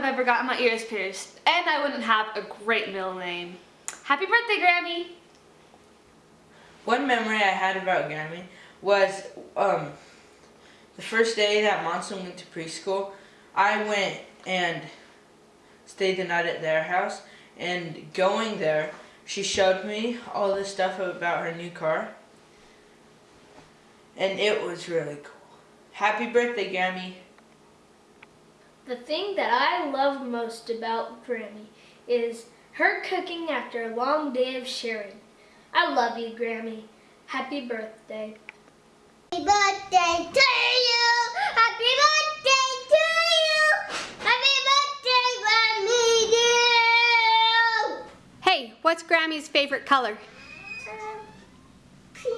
Grammy Chandler, I wouldn't have ever gotten my ears pierced, and I wouldn't have a great middle name. Happy birthday, Grammy! One memory I had about Grammy was um, the first day that Monson went to preschool, I went and stayed the night at their house, and going there, she showed me all this stuff about her new car, and it was really cool. Happy birthday, Grammy! The thing that I love most about Grammy is her cooking after a long day of sharing. I love you, Grammy. Happy birthday. Happy birthday to you. Happy birthday to you. Happy birthday, Grammy dear. Hey, what's Grammy's favorite color? Uh, pink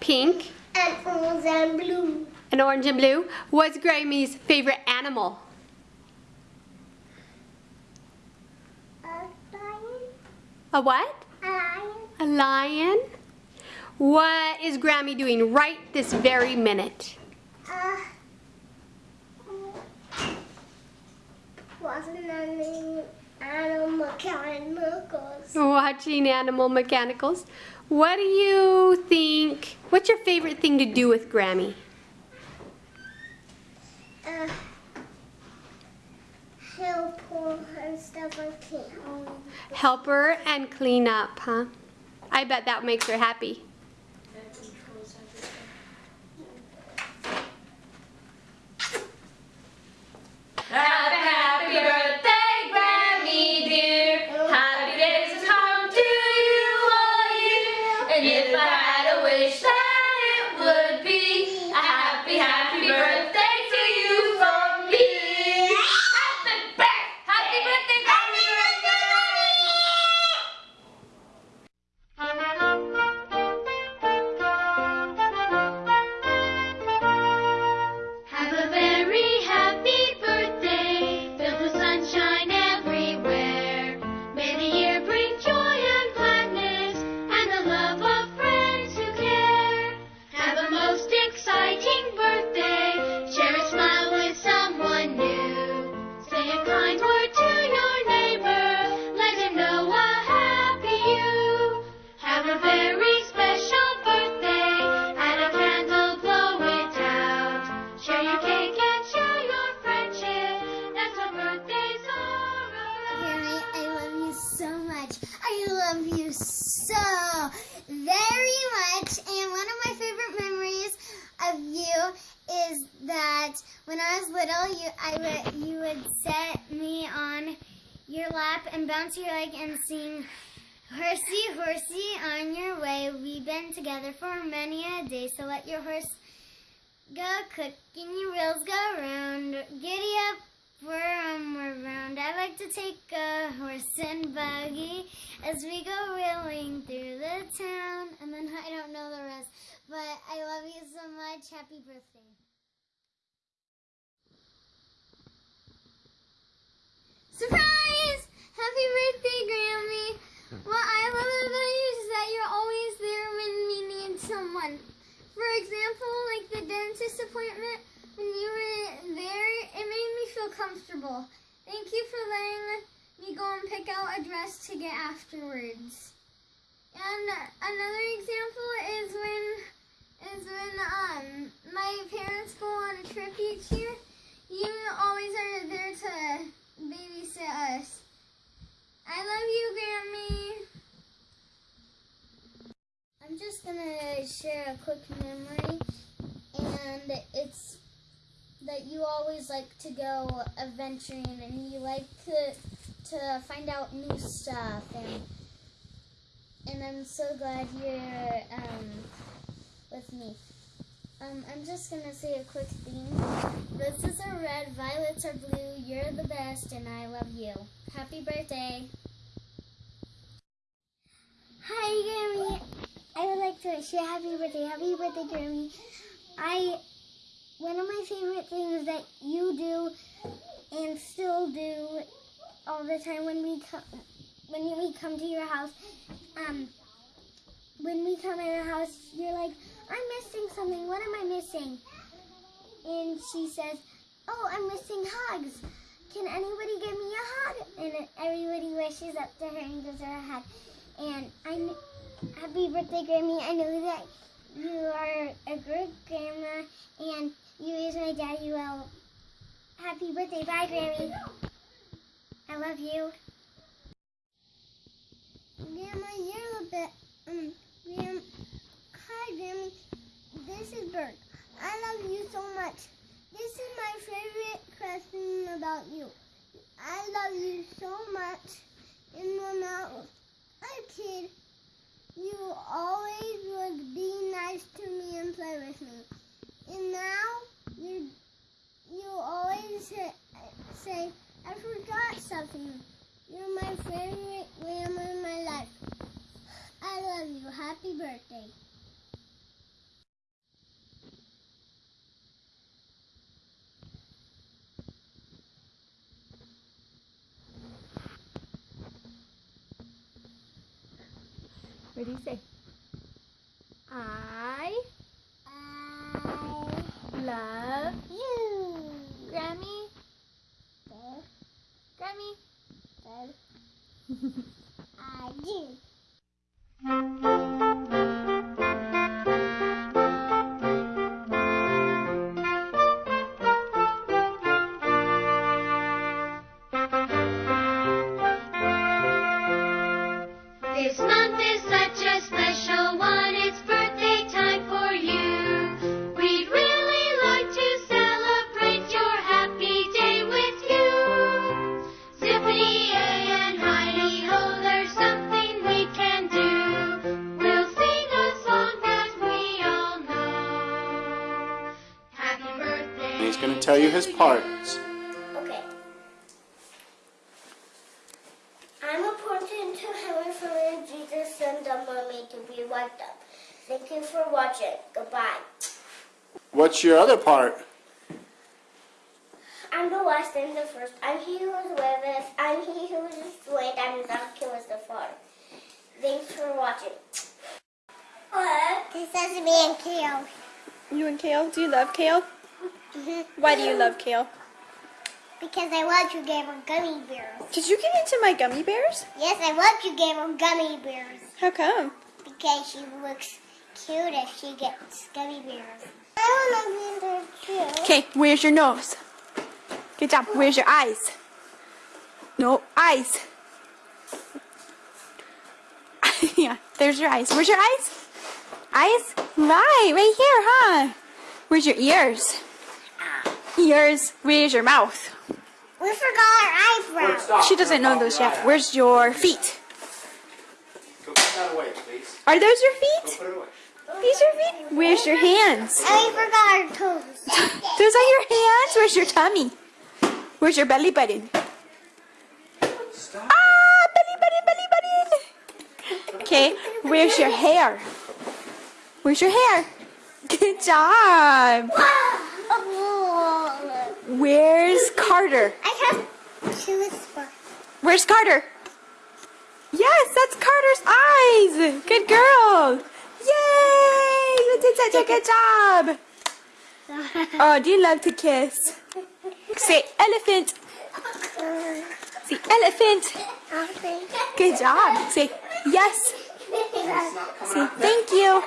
Pink and orange and blue. and orange and blue. What's Grammy's favorite animal? A lion. A what? A lion. A lion. What is Grammy doing right this very minute? Uh, wasn't animal mechanicals. Watching Animal Mechanicals. What do you think? What's your favorite thing to do with Grammy? Uh, help her and stuff that. Help her and clean up, huh? I bet that makes her. Happy, much. And one of my favorite memories of you is that when I was little, you I would you would set me on your lap and bounce your leg and sing Horsey, horsey, on your way. We've been together for many a day, so let your horse go quick your wheels go round. Giddy up, whirm around. I like to take a horse and buggy as we go wheeling through the town. And then I don't know the rest, but I love you so much. Happy birthday. Surprise! Happy birthday, Grammy! What I love about you is that you're always there when we need someone. For example, like the dentist appointment, when you were there, it made me feel comfortable. Thank you for letting me go and pick out a dress to get afterwards. And another example is when is when um my parents go on a trip each year. You always are there to babysit us. I love you, Grammy. I'm just gonna share a quick memory, that you always like to go adventuring and you like to to find out new stuff and and I'm so glad you're um, with me. Um, I'm just gonna say a quick thing. Roses are red, violets are blue. You're the best, and I love you. Happy birthday! Hi, Grammy. I would like to wish you a happy birthday. Happy birthday, Grammy. I one of my favorite things that you do and still do all the time when we come when we come to your house. Um, when we come in your house, you're like, I'm missing something. What am I missing? And she says, Oh, I'm missing hugs. Can anybody give me a hug? And everybody rushes up to her and gives her a hug. And I, kn- happy birthday, Grammy. I know that you are a great grandma, and you raised my daddy well. Happy birthday, bye, Grammy. I love you. Grandma, you're a bit. Um. Hi, Grammy. This is Bert. I love you so much. This is my favorite question about you. I love you so much. And when I was a kid, you always would be nice to me and play with me. And now you you always say, say I forgot something. You're my favorite grandma in my life. I love you. Happy birthday. What do you say? I he's going to tell you his parts. Okay. I'm appointed to heaven for Jesus and the mermaid to be wiped up. Thank you for watching. Goodbye. What's your other part? I'm the last and the first. I'm he who is with us. I'm he who is was destroyed. I'm the who was the father. Thanks for watching. This is me and Kale. You and Kale? Do you love Kale? Mm-hmm. Why do you love Kale? Because I want you gave her gummy bears. Did you get into my gummy bears? Yes, I want you gave her gummy bears. How come? Because she looks cute if she gets gummy bears. I want to be there too. Okay, where's your nose? Good job. Where's your eyes? No, eyes. yeah, there's your eyes. Where's your eyes? Eyes? Right, right here, huh? Where's your ears? Ears. Where's your mouth? We forgot our eyebrows. She doesn't know those yet. Where's your feet? Go put that away, please. Are those your feet? Put it away. These are feet? Where's your hands? And we forgot our toes. Those are your hands? Where's your tummy? Where's your belly button? Stop. Ah, belly button, belly button. Okay, where's your hair? Where's your hair? Good job. Where's Carter? I have two spots. Where's Carter? Yes, that's Carter's eyes. Good girl. Yay! You did such a good job. Oh, do you love to kiss? Say elephant. Say elephant. Good job. Say yes. Say thank you.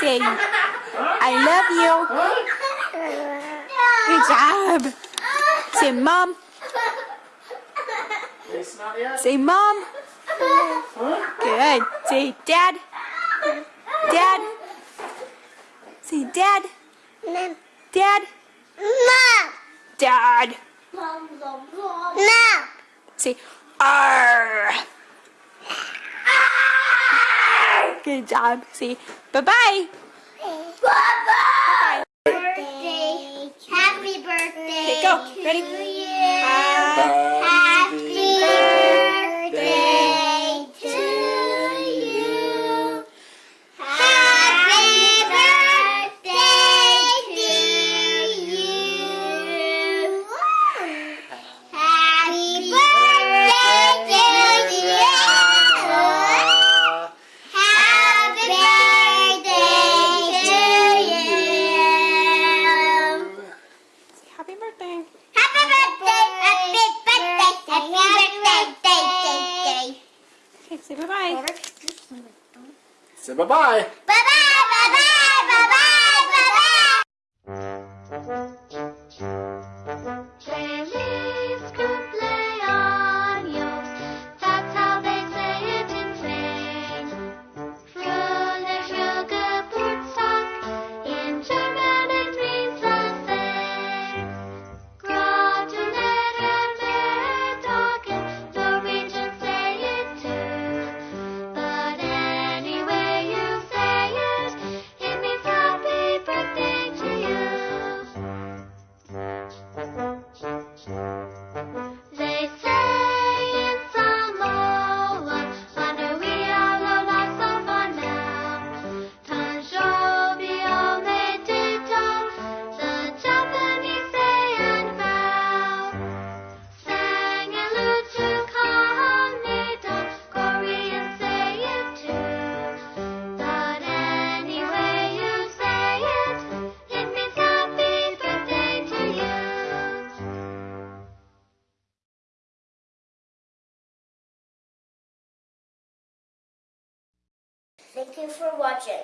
Say I love you. Good job. Say mom. It's not yet. Say mom. Good. Say dad. Dad. Say dad. Mom. Dad. Mom. Dad. Mom. Say R. Ah! Good job. Say bye-bye. Bye-bye. Birthday. Happy birthday. Okay, go. Ready? Happy Happy Say watching.